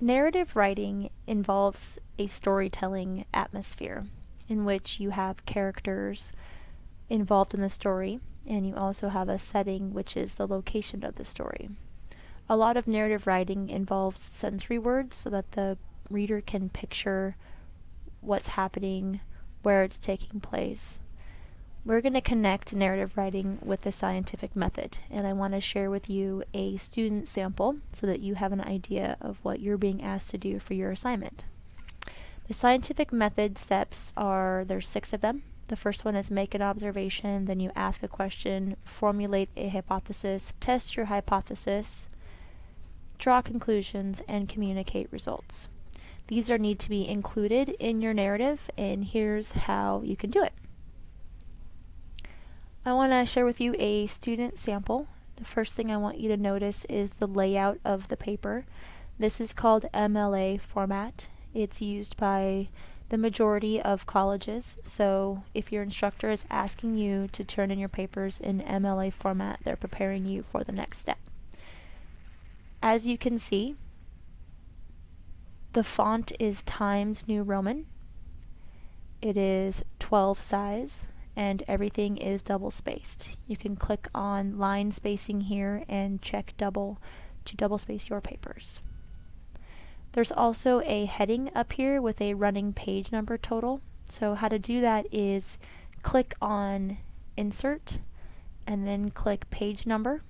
Narrative writing involves a storytelling atmosphere in which you have characters involved in the story and you also have a setting which is the location of the story. A lot of narrative writing involves sensory words so that the reader can picture what's happening, where it's taking place. We're going to connect narrative writing with the scientific method, and I want to share with you a student sample so that you have an idea of what you're being asked to do for your assignment. The scientific method steps are, there's six of them. The first one is make an observation, then you ask a question, formulate a hypothesis, test your hypothesis, draw conclusions, and communicate results. These are need to be included in your narrative, and here's how you can do it. I want to share with you a student sample. The first thing I want you to notice is the layout of the paper. This is called MLA format. It's used by the majority of colleges, so if your instructor is asking you to turn in your papers in MLA format, they're preparing you for the next step. As you can see, the font is Times New Roman. It is 12 size and everything is double spaced. You can click on line spacing here and check double to double space your papers. There's also a heading up here with a running page number total. So how to do that is click on insert and then click page number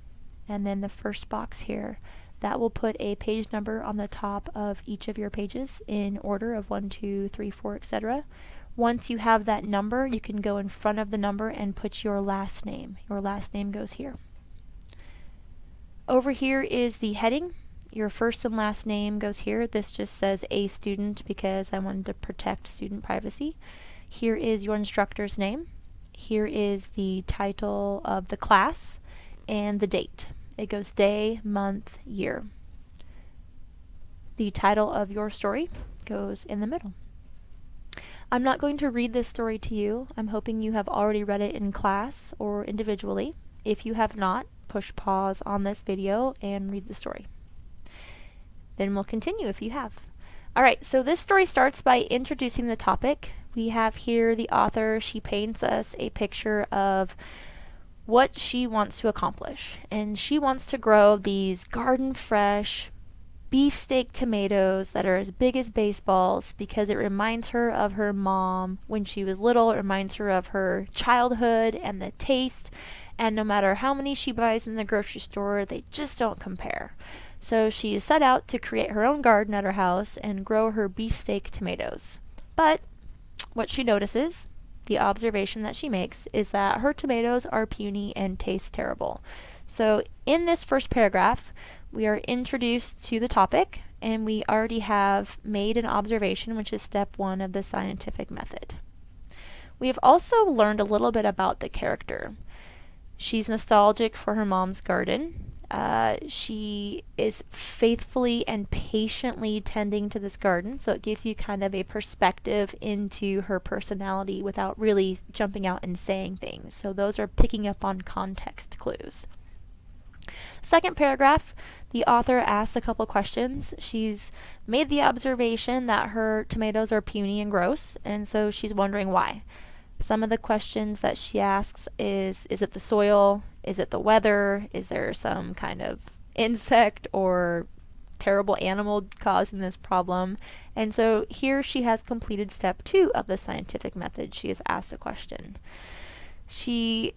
and then the first box here that will put a page number on the top of each of your pages in order of 1, 2, 3, 4, etc. Once you have that number, you can go in front of the number and put your last name. Your last name goes here. Over here is the heading your first and last name goes here. This just says a student because I wanted to protect student privacy. Here is your instructor's name. Here is the title of the class and the date. It goes day, month, year. The title of your story goes in the middle. I'm not going to read this story to you. I'm hoping you have already read it in class or individually. If you have not, push pause on this video and read the story. Then we'll continue if you have. Alright, so this story starts by introducing the topic. We have here the author, she paints us a picture of what she wants to accomplish. And she wants to grow these garden fresh beefsteak tomatoes that are as big as baseballs because it reminds her of her mom when she was little. It reminds her of her childhood and the taste. And no matter how many she buys in the grocery store, they just don't compare. So she set out to create her own garden at her house and grow her beefsteak tomatoes. But what she notices, the observation that she makes, is that her tomatoes are puny and taste terrible. So in this first paragraph, we are introduced to the topic and we already have made an observation, which is step one of the scientific method. We have also learned a little bit about the character. She's nostalgic for her mom's garden. Uh, she is faithfully and patiently tending to this garden, so it gives you kind of a perspective into her personality without really jumping out and saying things. So those are picking up on context clues. Second paragraph, the author asks a couple questions. She's made the observation that her tomatoes are puny and gross, and so she's wondering why. Some of the questions that she asks is Is it the soil? Is it the weather? Is there some kind of insect or terrible animal causing this problem? And so here she has completed step two of the scientific method. She has asked a question. She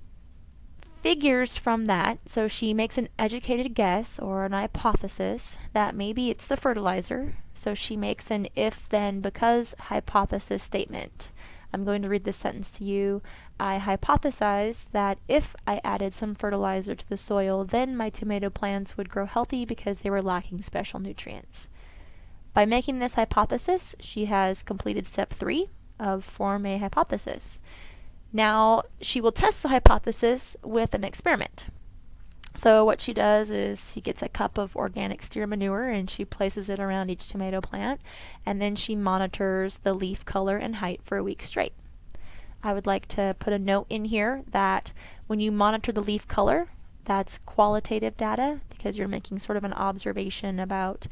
figures from that, so she makes an educated guess or an hypothesis that maybe it's the fertilizer. So she makes an if then because hypothesis statement. I'm going to read this sentence to you. I hypothesized that if I added some fertilizer to the soil, then my tomato plants would grow healthy because they were lacking special nutrients. By making this hypothesis, she has completed step three of form a hypothesis. Now, she will test the hypothesis with an experiment. So what she does is she gets a cup of organic steer manure and she places it around each tomato plant and then she monitors the leaf color and height for a week straight. I would like to put a note in here that when you monitor the leaf color, that's qualitative data because you're making sort of an observation about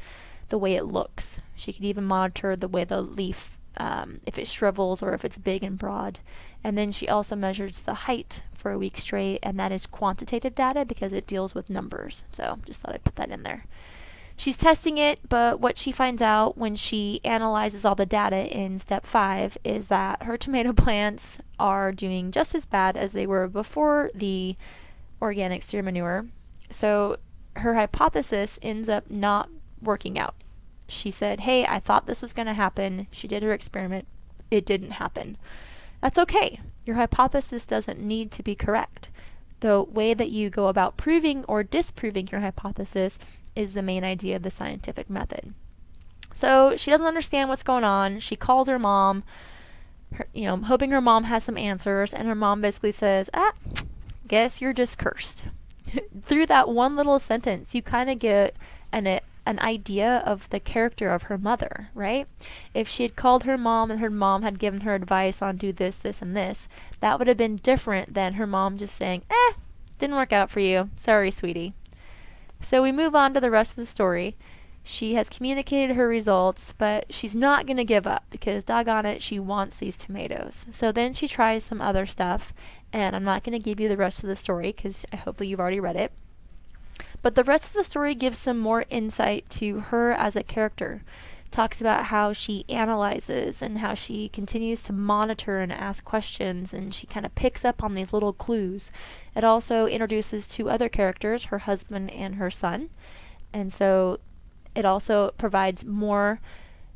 the way it looks. She could even monitor the way the leaf, um, if it shrivels or if it's big and broad. And then she also measures the height for a week straight, and that is quantitative data because it deals with numbers. So just thought I'd put that in there. She's testing it, but what she finds out when she analyzes all the data in step five is that her tomato plants are doing just as bad as they were before the organic steer manure. So her hypothesis ends up not working out. She said, Hey, I thought this was going to happen. She did her experiment. It didn't happen. That's okay. Your hypothesis doesn't need to be correct. The way that you go about proving or disproving your hypothesis is the main idea of the scientific method. So she doesn't understand what's going on. She calls her mom, her, you know, hoping her mom has some answers, and her mom basically says, "Ah, guess you're just cursed." Through that one little sentence, you kind of get an an idea of the character of her mother, right? If she had called her mom and her mom had given her advice on do this, this, and this, that would have been different than her mom just saying, "Eh, didn't work out for you. Sorry, sweetie." So we move on to the rest of the story. She has communicated her results, but she's not going to give up because, doggone it, she wants these tomatoes. So then she tries some other stuff, and I'm not going to give you the rest of the story because hopefully you've already read it. But the rest of the story gives some more insight to her as a character. Talks about how she analyzes and how she continues to monitor and ask questions, and she kind of picks up on these little clues. It also introduces two other characters, her husband and her son. And so it also provides more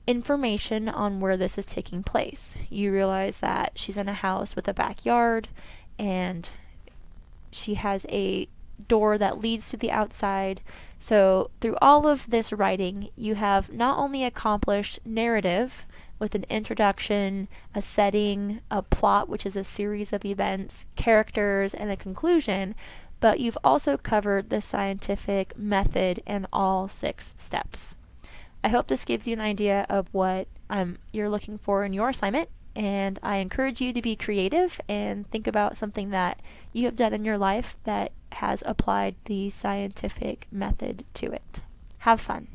information on where this is taking place. You realize that she's in a house with a backyard and she has a door that leads to the outside. So, through all of this writing, you have not only accomplished narrative with an introduction, a setting, a plot, which is a series of events, characters, and a conclusion, but you've also covered the scientific method and all six steps. I hope this gives you an idea of what um, you're looking for in your assignment and I encourage you to be creative and think about something that you have done in your life that has applied the scientific method to it. Have fun.